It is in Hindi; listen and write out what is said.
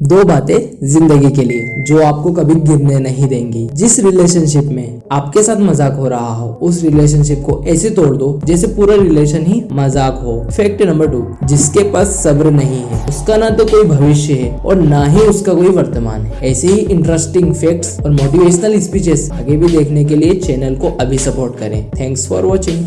दो बातें ज़िंदगी के लिए, जो आपको कभी गिरने नहीं देंगी। जिस रिलेशनशिप में आपके साथ मज़ाक हो रहा हो, उस रिलेशनशिप को ऐसे तोड़ दो, जैसे पूरा रिलेशन ही मज़ाक हो। फैक्ट नंबर टू जिसके पास सब्र नहीं है, उसका ना तो कोई भविष्य है, और ना ही उसका कोई वर्तमान है। ऐसे ही इंटरेस्टिंग फैक्ट्स और मोटिवेशनल स्पीचेस आगे भी देखने के लिए चैनल को अभी सपोर्ट करें। Thanks for watching